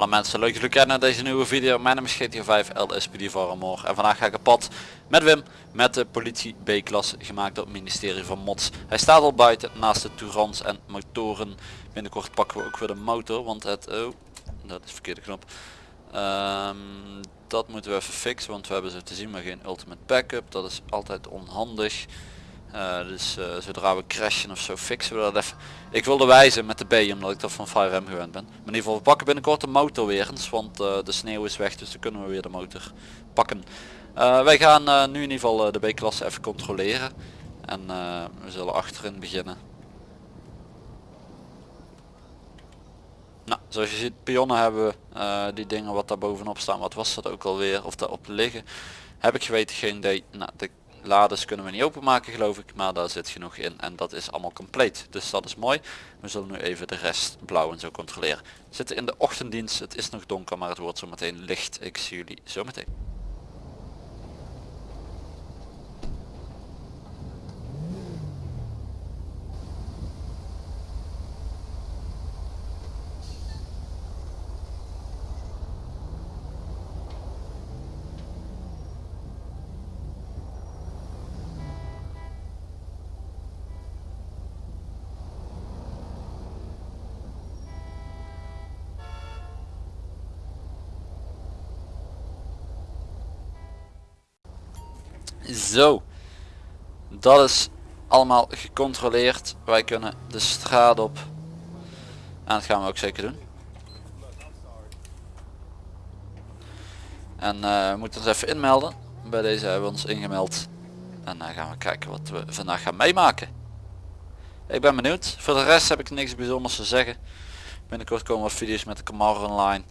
Alle mensen leuk dat jullie kijken naar deze nieuwe video. Mijn naam is GTA 5 LSPD voor. En vandaag ga ik op pad met Wim met de politie B-klasse gemaakt door het ministerie van Mods. Hij staat al buiten naast de Tourans en motoren. Binnenkort pakken we ook weer de motor, want het... Oh, dat is verkeerde knop. Ehm, dat moeten we even fixen, want we hebben zo te zien maar geen ultimate backup. Dat is altijd onhandig. Uh, dus uh, zodra we crashen of zo fixen we dat even. Ik wilde wijzen met de B omdat ik dat van 5M gewend ben. Maar in ieder geval we pakken binnenkort de motor weer eens. Want uh, de sneeuw is weg dus dan kunnen we weer de motor pakken. wij gaan nu in ieder geval de B-klasse even controleren. En we zullen achterin beginnen. Nou, zoals je ziet pionnen hebben we die dingen wat daar bovenop staan. Wat was dat ook alweer? Of daarop liggen. Heb ik geweten geen idee. Nou, de Lades kunnen we niet openmaken geloof ik, maar daar zit genoeg in en dat is allemaal compleet. Dus dat is mooi. We zullen nu even de rest blauw en zo controleren. We zitten in de ochtenddienst, het is nog donker, maar het wordt zo meteen licht. Ik zie jullie zo meteen. Zo. Dat is allemaal gecontroleerd. Wij kunnen de straat op. En dat gaan we ook zeker doen. En uh, we moeten ons even inmelden. Bij deze hebben we ons ingemeld. En dan gaan we kijken wat we vandaag gaan meemaken. Ik ben benieuwd. Voor de rest heb ik niks bijzonders te zeggen. Binnenkort komen wat video's met de Camaro online.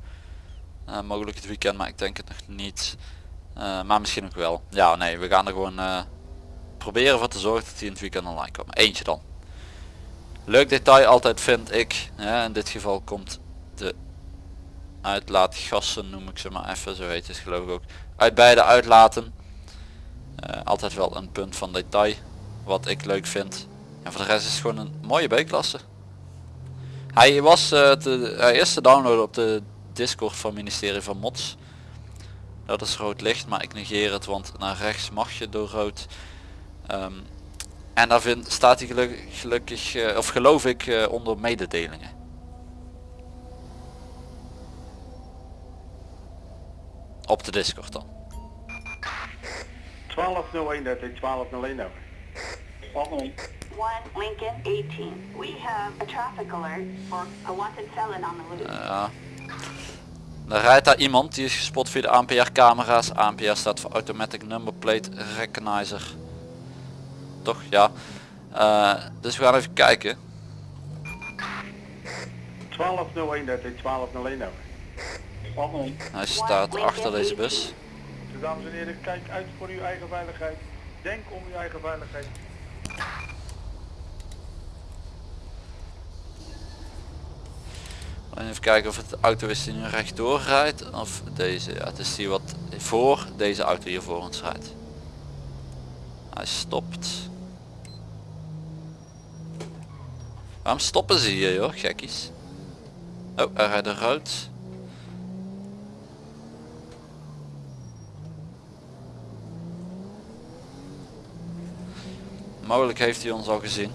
Uh, mogelijk het weekend, maar ik denk het nog niet. Uh, maar misschien ook wel. Ja, nee, we gaan er gewoon uh, proberen voor te zorgen dat die in het weekend online komen. Eentje dan. Leuk detail altijd vind ik. Ja, in dit geval komt de uitlaatgassen, noem ik ze maar even, zo heet het geloof ik ook. Uit beide uitlaten. Uh, altijd wel een punt van detail. Wat ik leuk vind. En voor de rest is het gewoon een mooie B-klasse. Hij was te, hij is te downloaden op de Discord van ministerie van Mods. Dat is rood licht, maar ik negeer het, want naar rechts mag je door rood. Um, en daar vind, staat hij gelukkig, gelukkig uh, of geloof ik, uh, onder mededelingen. Op de Discord dan. 1201 dat is 1201 over. One Lincoln 18. We have a traffic alert for a wanted felon on the loose. Ja. Er rijdt daar iemand die is gespot via de ANPR camera's. ANPR staat voor Automatic Number Plate Recognizer. Toch? Ja. Uh, dus we gaan even kijken. 1201 dat is 1201 over. Hij staat achter deze bus. Dames en heren, kijk uit voor uw eigen veiligheid. Denk om uw eigen veiligheid. Even kijken of het auto is die nu rechtdoor rijdt of deze. Ja, het is die wat voor deze auto hier voor ons rijdt. Hij stopt. Waarom stoppen ze hier joh, gekkies? Oh, hij rijdt rood. Mogelijk heeft hij ons al gezien.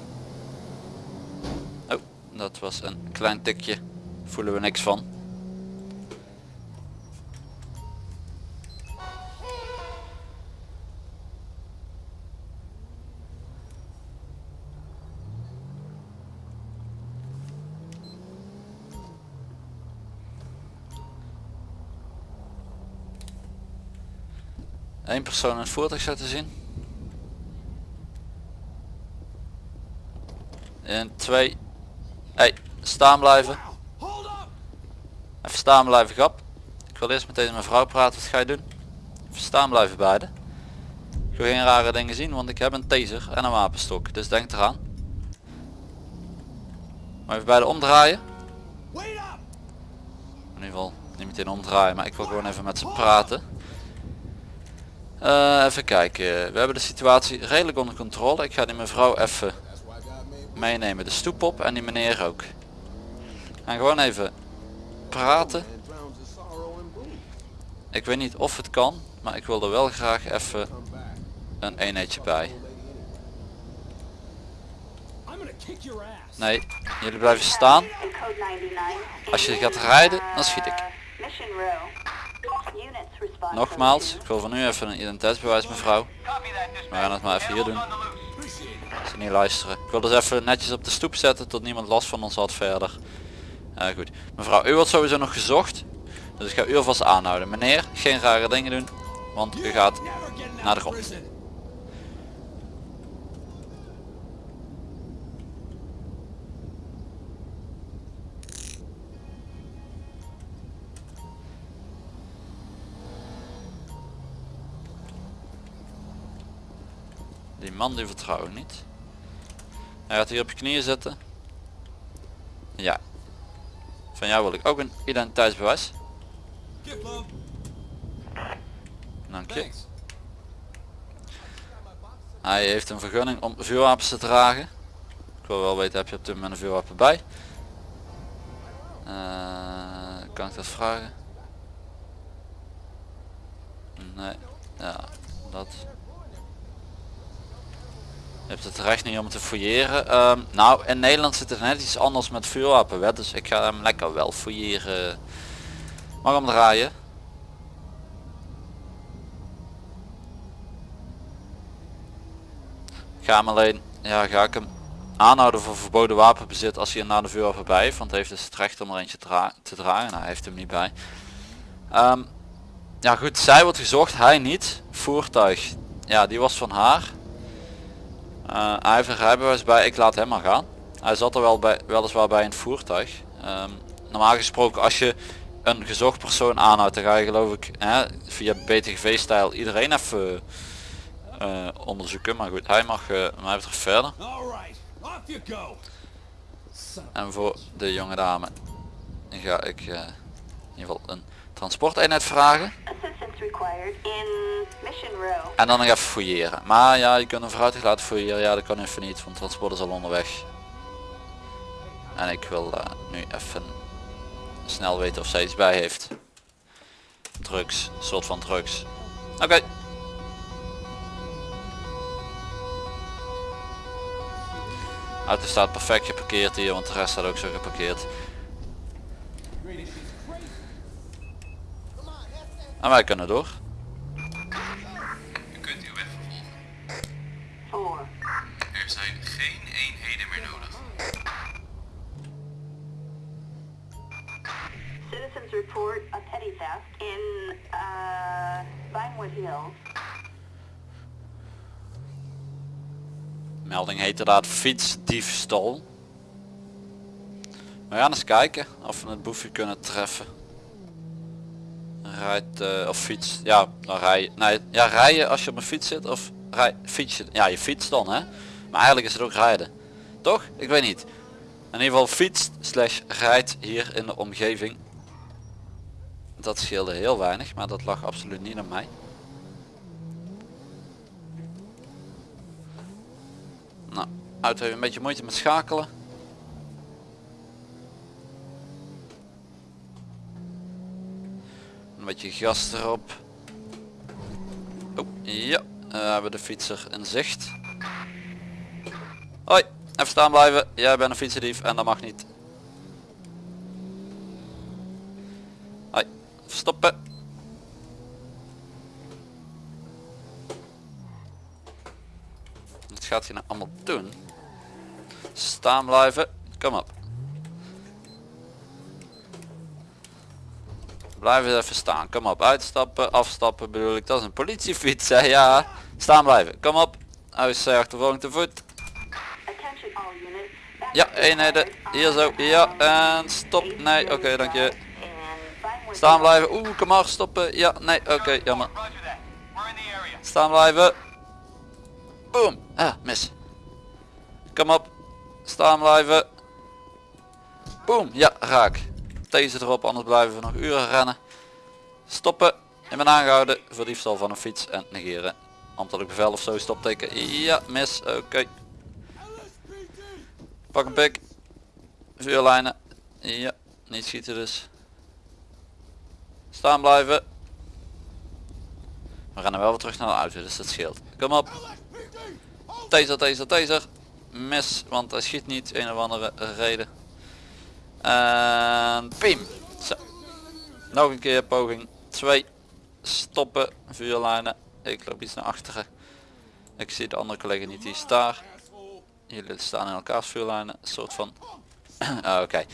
Oh, dat was een klein tikje voelen we niks van. Eén persoon in het voertuig zetten zien. En twee. Hey, staan blijven. Staan blijven grap. Ik wil eerst met deze mevrouw praten. Wat ga je doen? Even staan blijven beide. Ik wil geen rare dingen zien, want ik heb een taser en een wapenstok. Dus denk eraan. Maar even beide omdraaien. In ieder geval niet meteen omdraaien, maar ik wil gewoon even met ze praten. Uh, even kijken. We hebben de situatie redelijk onder controle. Ik ga die mevrouw even meenemen de stoep op en die meneer ook. En gewoon even praten. Ik weet niet of het kan, maar ik wil er wel graag even een eenheidje bij. Nee, jullie blijven staan. In code 99. Als je gaat rijden, dan schiet ik. Nogmaals, ik wil van nu even een identiteitsbewijs mevrouw. We gaan het maar even hier doen. Niet luisteren. Ik wil dus even netjes op de stoep zetten tot niemand last van ons had verder. Eh, goed. Mevrouw, u wordt sowieso nog gezocht. Dus ik ga u alvast aanhouden. Meneer, geen rare dingen doen. Want u gaat naar de grond. Die man die vertrouw ik niet. Hij gaat hier op je knieën zitten. Ja. Van jou wil ik ook een identiteitsbewijs. Dank je. Hij heeft een vergunning om vuurwapens te dragen. Ik wil wel weten, heb je op dit moment een vuurwapen bij? Eh, kan ik dat vragen? Nee. Ja, dat. Je hebt het recht niet om te fouilleren. Ehm, nou, in Nederland zit het net iets anders met vuurwapenwet, dus ik ga hem lekker wel fouilleren. Mag hem draaien. Ga hem alleen, ja ga ik hem aanhouden voor verboden wapenbezit als hij er naar de vuurwapen bij heeft, want hij heeft dus het recht om er eentje te dragen. Nou, hij heeft hem niet bij. Ehm, ja goed, zij wordt gezocht, hij niet. Voertuig, ja die was van haar. Eh, hij heeft een rijbewijs bij, ik laat hem maar gaan. Hij zat er wel bij, weliswaar bij in het voertuig. Ehm, normaal gesproken als je een gezocht persoon aanhoudt, dan ga je geloof ik hè, via BTGV-stijl iedereen even eh, onderzoeken. Maar goed, hij mag uh, mij betreft verder. En voor de jonge dame ga ik eh, in ieder geval een transporteenheid vragen. In Mission. En dan nog even fouilleren. Maar ja, je kunt een vrouw laten fouilleren. Ja, dat kan even niet, want transport is al onderweg. En ik wil eh, nu even snel weten of zij iets bij heeft. Drugs, soort van drugs. Oké. Auto staat perfect geparkeerd hier, want de rest staat ook zo geparkeerd. En wij kunnen door. U kunt uw weg vervolgen. Four. Er zijn geen eenheden meer nodig. Citizens report a petty theft in uh, Vinewood Hills. Melding heet inderdaad fietsdiefstal. We gaan eens kijken of we het boefje kunnen treffen. Rijdt eh, of fiets. Ja, dan rij je. Nee, ja, rijden als je op een fiets zit of rij, fiets je. Ja, je fietst dan hè. Maar eigenlijk is het ook rijden. Toch? Ik weet niet. In ieder geval fietst slash rijdt hier in de omgeving. Dat scheelde heel weinig, maar dat lag absoluut niet aan mij. Nou, auto heeft een beetje moeite met schakelen. Een beetje gas erop. Oh, ja, we hebben de fietser in zicht. Hoi, even staan blijven. Jij bent een fietsendief en dat mag niet. Hoi, stoppen. Wat gaat hij nou allemaal doen? Staan blijven. Kom op. Blijf eens even staan. Kom op. Uitstappen. Afstappen bedoel ik. Dat is een politiefiets. Hè? Ja. Staan blijven. Kom op. Is uh, achtervolging te voet. Ja, eenheden. Hier zo. Ja. En stop. Nee. Oké, dank je. Staan blijven. Oeh, kom maar. Stoppen. Ja. Nee. Oké, jammer. Staan blijven. Boom. Ah, mis. Kom op. Staan blijven. Boom. Ja, raak. Deze erop, anders blijven we nog uren rennen. Stoppen. Ik ben aangehouden voor diefstal van een fiets en negeren. Ambtelijk bevel of zo, stopteken. Ja, mis. Oké. Pak een pik. Vuurlijnen. Ja, niet schieten dus. Staan blijven. We rennen wel weer terug naar de auto, dus dat scheelt. Kom op. Taser, taser, taser. Mis, want hij schiet niet. Een of andere reden. En pim. Zo. Nog een keer poging 2. Stoppen. Vuurlijnen. Ik loop iets naar achteren. Ik zie de andere collega niet, die is daar. Jullie staan in elkaars vuurlijnen. Een soort van... Ah, Oké.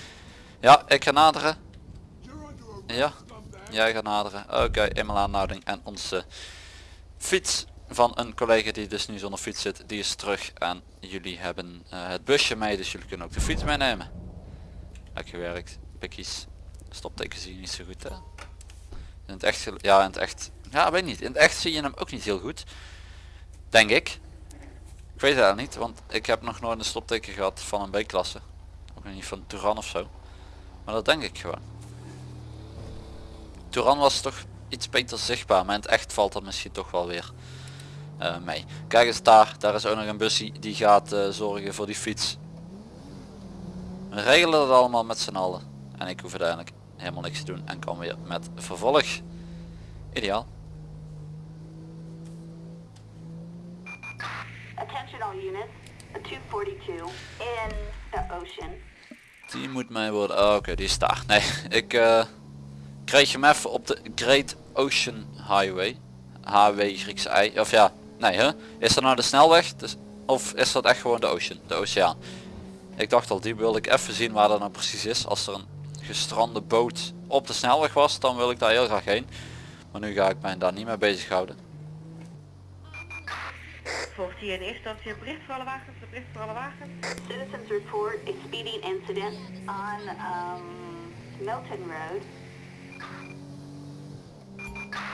Ja, ik ga naderen. Ja, jij gaat naderen. Oké, eenmaal aanhouding. En onze fiets van een collega die dus nu zonder fiets zit, die is terug. En jullie hebben eh, het busje mee, dus jullie kunnen ook de fiets meenemen. Lekker gewerkt. Pikkies. Stopteken zie je niet zo goed hè. In het echt, ja in het echt, ja weet niet. In het echt zie je hem ook niet heel goed. Denk ik. Ik weet het niet, want ik heb nog nooit een stopteken gehad van een B-klasse. Ook niet van Turan of zo. Maar dat denk ik gewoon. Turan was toch iets beter zichtbaar, maar in het echt valt dat misschien toch wel weer eh, mee. Kijk eens daar, daar is ook nog een bussie die gaat eh, zorgen voor die fiets. We regelen het allemaal met z'n allen. En ik hoef uiteindelijk helemaal niks te doen en kan weer met vervolg. Ideaal. Attention all units. A 242 in the ocean. Die moet mij worden. Oh, Oké, die is daar. Nee, ik eh, kreeg hem even op de Great Ocean Highway. HW Griekse I. Of ja, nee hè? Is dat nou de snelweg? Dus, of is dat echt gewoon de ocean? De oceaan. Ik dacht al, die wilde ik even zien waar dat nou precies is. Als er een gestrande boot op de snelweg was, dan wil ik daar heel graag heen. Maar nu ga ik mij daar niet mee bezighouden. Volgt hier in eerste instantie een bericht voor alle wagens, een bericht voor alle wagens. Citizens report a speeding incident on um, Milton Road.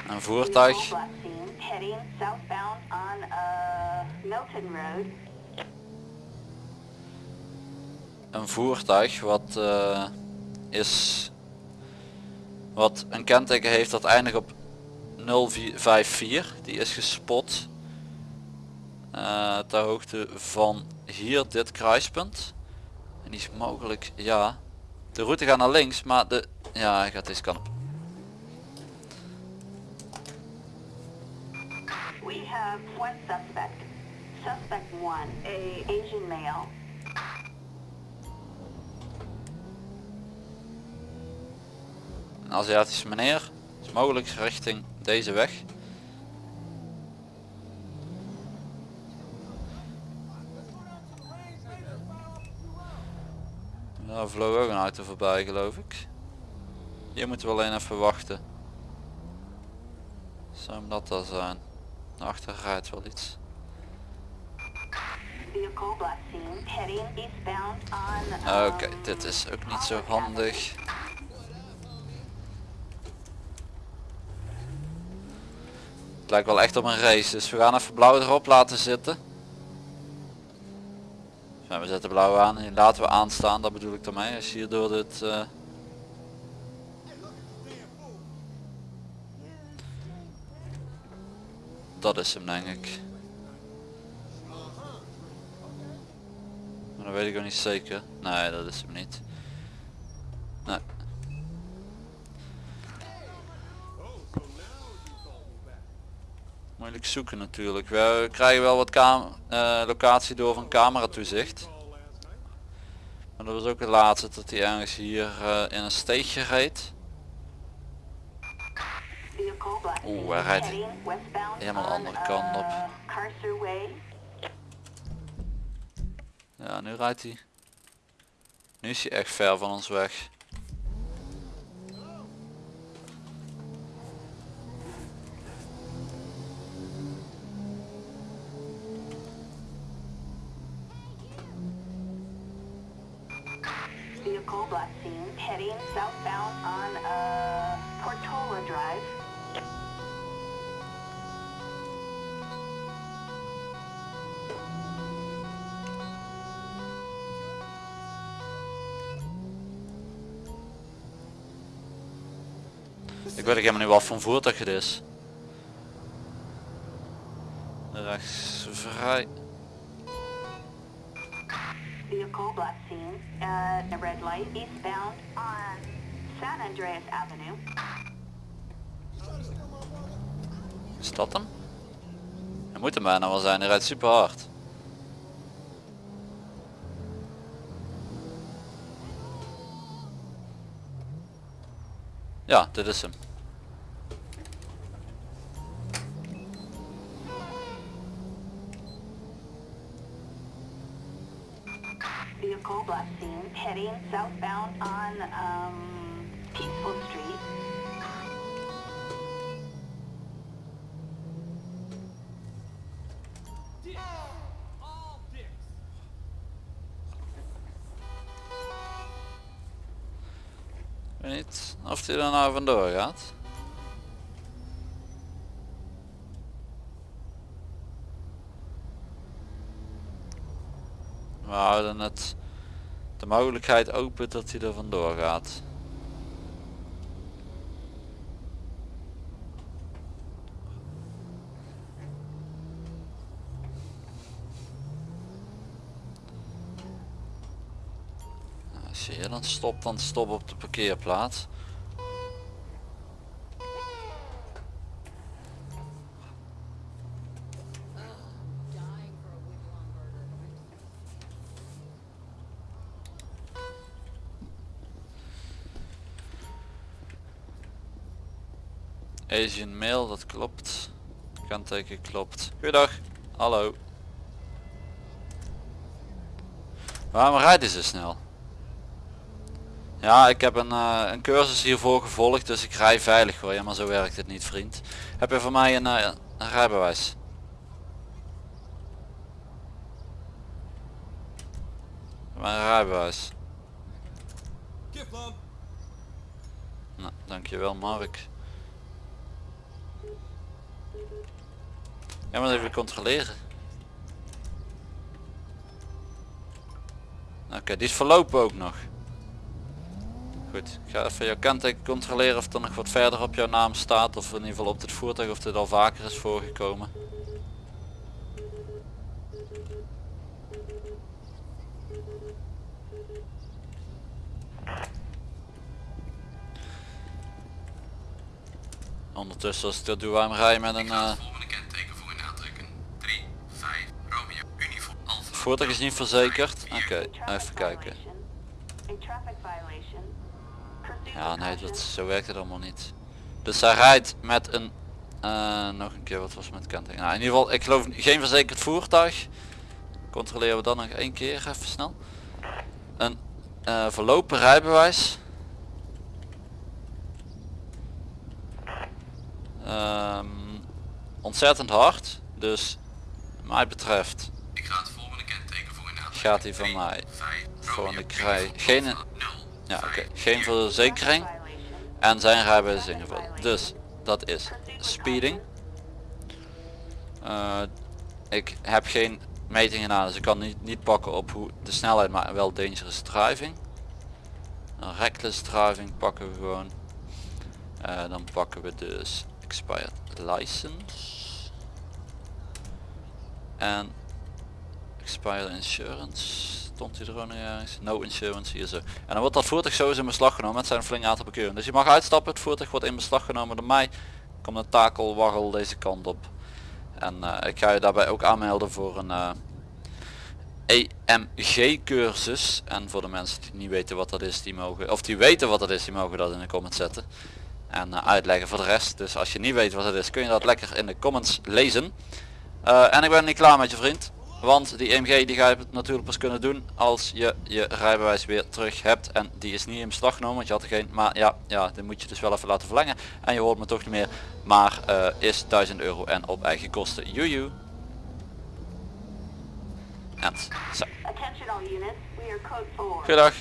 Een voertuig. Heading southbound on uh, Milton Road. Een voertuig wat eh, is wat een kenteken heeft dat eindigt op 054 die is gespot eh, ter hoogte van hier dit kruispunt en die is mogelijk ja de route gaat naar links maar de ja hij gaat deze kant op We have one suspect. Suspect one, a Asian male. Aziatische meneer is mogelijk richting deze weg Daar vloog ook een auto voorbij geloof ik. Hier moeten we alleen even wachten. Zou hem dat dan zijn? Naar achter rijdt wel iets. On. Oké, um, dit is ook niet zo handig. Het lijkt wel echt op een race, dus we gaan even blauw erop laten zitten. Ja, we zetten blauw aan en laten we aanstaan, dat bedoel ik ermee. Als je hier door dit... eh, Dat is hem denk ik. Maar dat weet ik ook niet zeker. Nee, dat is hem niet. Moeilijk zoeken natuurlijk. We krijgen wel wat eh, locatie door van camera toezicht. Maar dat was ook het laatste dat hij ergens hier eh, in een steegje reed. Oeh, hij rijdt helemaal de andere kant op. uh. Ja, nu rijdt hij. Nu is hij echt ver van ons weg. Voor voertuig het is. Rechts vrij. Vehicle black scene, uh, red light eastbound on San Andreas Avenue. Is dat hem? Hij moet hem bijna wel zijn, hij rijdt super hard. Ja, dit is hem. Heading southbound on, um, Peaceful Street. Weet niet of hij er nou vandoor gaat. We houden het mogelijkheid open dat hij er vandoor gaat. Nou, Als je dan stopt, dan stop op de parkeerplaats. Asian mail, dat klopt. Kanteken klopt. Goeiedag. Hallo. Waarom rijdt hij zo snel? Ja, ik heb een, eh, een cursus hiervoor gevolgd, dus ik rij veilig hoor. Ja, maar zo werkt het niet vriend. Heb je voor mij een, eh, een rijbewijs? Voor mij een rijbewijs. Nou, dankjewel Mark. Ja, maar even controleren. Oké, die is verlopen ook nog. Goed, ik ga even jouw kenteken controleren of er nog wat verder op jouw naam staat. Of in ieder geval op dit voertuig of dit al vaker is voorgekomen. Ondertussen als ik dat doe, waarom rij je met een... Ik ga eh, het volgende kenteken voor u aantrekken. 3, 5, Romeo, Uniform, Alpha. Voertuig is niet verzekerd? Oké, even kijken. Ja, nee, dat, zo werkt het allemaal niet. Dus hij rijdt met een, eh, nog een keer, wat was met kenteken? Nou, in ieder geval, ik geloof geen verzekerd voertuig. Controleren we dan nog één keer, even snel. Een eh, verlopen rijbewijs. Ehm, ontzettend hard, dus mij betreft Ik ga het volgende kenteken voor u aantrekken. Gaat hij van mij. 5, Gewoon, ik rij Uniform, geen- Alpha, 0, Ja, oké, 5, geen verzekering. En zijn rijbewijs ingevuld. Dus dat is speeding. Eh, ik heb geen meting gedaan, dus ik kan niet, niet pakken op hoe de snelheid, maar wel dangerous driving. Reckless driving pakken we gewoon. Eh, dan pakken we dus expired license. En expired insurance. Stond hij er ook nog ergens? No insurance hier zo. En dan wordt dat voertuig sowieso in beslag genomen met zijn flink aantal bekeuringen. Dus je mag uitstappen, het voertuig wordt in beslag genomen door mij. Komt een takelwaggel deze kant op. En eh, ik ga je daarbij ook aanmelden voor een eh, EMG cursus. En voor de mensen die niet weten wat dat is, die mogen, of die weten wat dat is, die mogen dat in de comments zetten. En eh, uitleggen voor de rest. Dus als je niet weet wat het is, kun je dat lekker in de comments lezen. En ik ben niet klaar met je vriend. Want die EMG die ga je natuurlijk pas kunnen doen als je je rijbewijs weer terug hebt. En die is niet in beslag genomen, want je had er geen. Maar ja, ja, die moet je dus wel even laten verlengen. En je hoort me toch niet meer. Maar eh, is 1000 euro en op eigen kosten. Joejoe. En zo. Attention all units, we are code 4. Goedendag.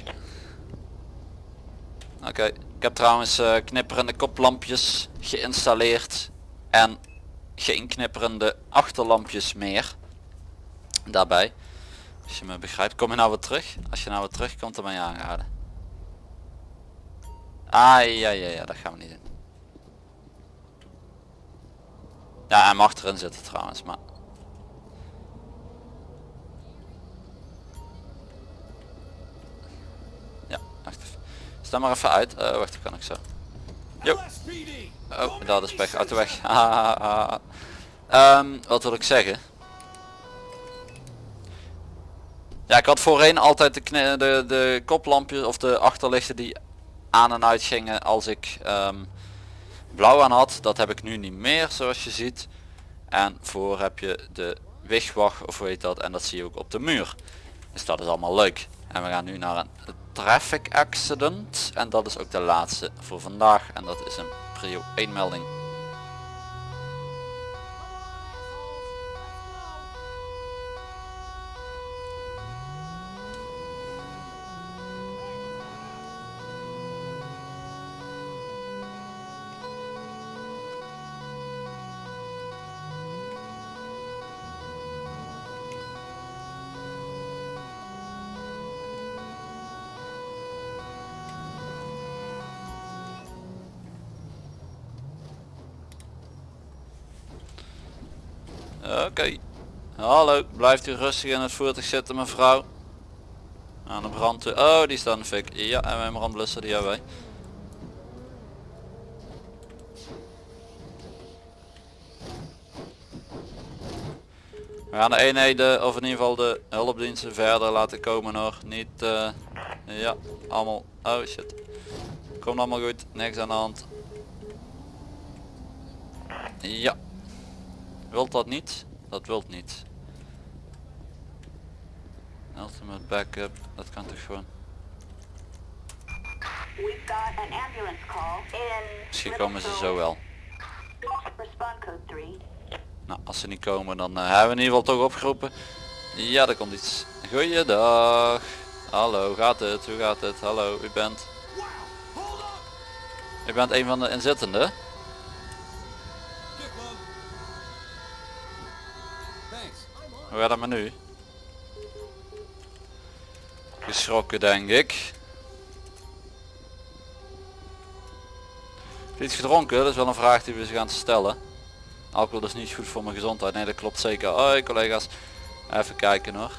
Oké, ik heb trouwens eh, knipperende koplampjes geïnstalleerd en geen knipperende achterlampjes meer. Daarbij. Als je me begrijpt. Kom je nou weer terug? Als je nou weer terugkomt dan ben je aangehouden. Ah ja ja ja, dat gaan we niet doen. Ja, hij mag erin zitten trouwens, maar Ja, wacht even. Sta maar even uit. Eh, wacht, dat kan ik zo. Jo. Oh, dat is pech. Uit de weg. Ehm, wat wil ik zeggen? Ja, ik had voorheen altijd de, de, de koplampjes of de achterlichten die aan en uit gingen als ik ehm, blauw aan had. Dat heb ik nu niet meer zoals je ziet. En voor heb je de wigwag of hoe heet dat en dat zie je ook op de muur. Dus dat is allemaal leuk. En we gaan nu naar een traffic accident. En dat is ook de laatste voor vandaag. En dat is een prio 1 melding. Blijft u rustig in het voertuig zitten mevrouw. Aan de brand toe. Oh, die staat fik. Ja, en mijn brandblusser die hebben wij. We gaan de eenheden, of in ieder geval de hulpdiensten verder laten komen hoor. Niet, eh, ja, allemaal, oh shit. Komt allemaal goed, niks aan de hand. Ja. Wilt dat niet? Dat wilt niet. Ultimate backup, dat kan toch gewoon. We've got an ambulance call in... Misschien komen ze zo wel. Respond code 3. Nou, als ze niet komen dan eh, hebben we in ieder geval toch opgeroepen. Ja, er komt iets. Goeiedag. Hallo, gaat het? Hoe gaat het? Hallo, u bent... U bent een van de inzittenden? Hoe gaat het met nu? Geschrokken denk ik. Iets gedronken? Dat is wel een vraag die we ze gaan stellen. Alcohol is niet goed voor mijn gezondheid. Nee, dat klopt zeker. Hoi collega's. Even kijken hoor.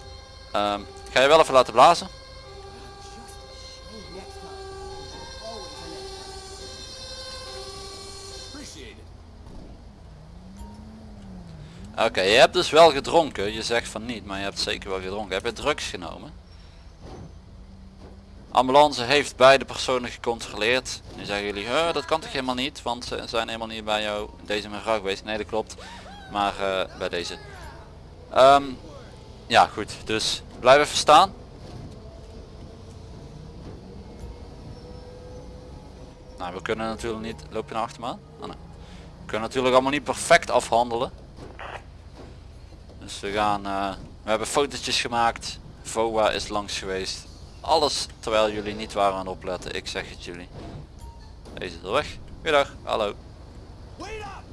Ehm, ga je wel even laten blazen? Oké, je hebt dus wel gedronken. Je zegt van niet, maar je hebt zeker wel gedronken. Heb je drugs genomen? Ambulance heeft beide personen gecontroleerd. Nu zeggen jullie, "Huh, dat kan toch helemaal niet, want ze zijn helemaal niet bij jou deze mevrouw geweest. Nee, dat klopt. Maar eh, bij deze. Ehm, ja, goed. Dus blijf even staan. Nou, we kunnen natuurlijk niet... Loop je naar achter me aan? Nee. We kunnen natuurlijk allemaal niet perfect afhandelen. Dus we gaan... eh, we hebben fotootjes gemaakt. VOA is langs geweest. Alles terwijl jullie niet waren aan opletten. Ik zeg het jullie. Deze is er weg. Goedendag. Hallo.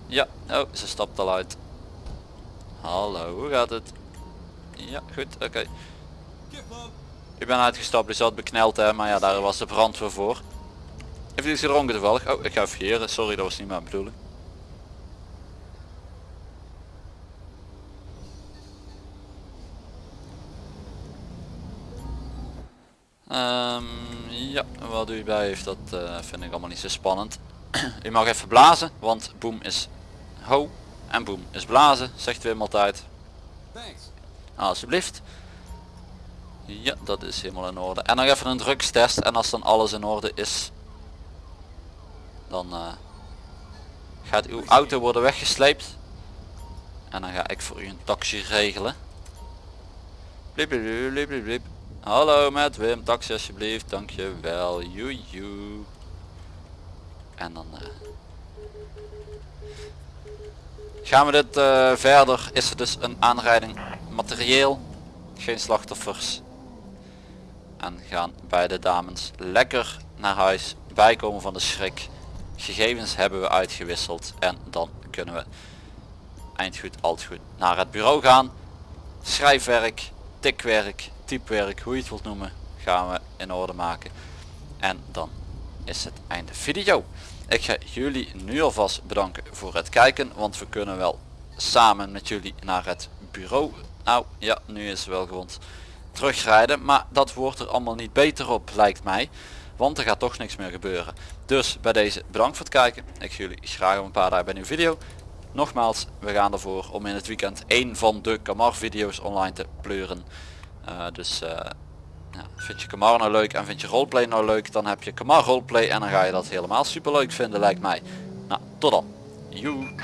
Ja. Oh, ze stapt al uit. Hallo, hoe gaat het? Ja, goed. Oké. Ik ben uitgestapt, die zat bekneld hè, maar ja, daar was de brandweer voor. Heeft u iets gedronken toevallig? Oh, ik ga hier. Sorry, dat was niet mijn bedoeling. Ehm, ja, wat u bij heeft, dat eh, vind ik allemaal niet zo spannend. u mag even blazen, want boem is ho en boem is blazen, zegt Wim altijd. Alsjeblieft. Ja, dat is helemaal in orde. En nog even een drugstest en als dan alles in orde is, dan eh, gaat uw auto worden weggesleept. En dan ga ik voor u een taxi regelen. Bliep. Hallo met Wim, taxi alsjeblieft, dankjewel, joejoe. En dan eh, gaan we dit eh, verder. Is er dus een aanrijding materieel, geen slachtoffers. En gaan beide dames lekker naar huis, bijkomen van de schrik. Gegevens hebben we uitgewisseld en dan kunnen we eind goed, altijd goed naar het bureau gaan. Schrijfwerk, tikwerk, typewerk, hoe je het wilt noemen, gaan we in orde maken. En dan is het einde video. Ik ga jullie nu alvast bedanken voor het kijken, want we kunnen wel samen met jullie naar het bureau. Nou ja, nu is wel gewond terugrijden, maar dat wordt er allemaal niet beter op lijkt mij. want er gaat toch niks meer gebeuren. Dus bij deze bedankt voor het kijken. Ik zie jullie graag op een paar dagen bij een nieuwe video. Nogmaals, we gaan ervoor om in het weekend één van de Kamar video's online te pleuren. Eh, dus eh, vind je Kamar nou leuk en vind je roleplay nou leuk, dan heb je Kamar roleplay en dan ga je dat helemaal super leuk vinden lijkt mij. Nou, tot dan. Joe.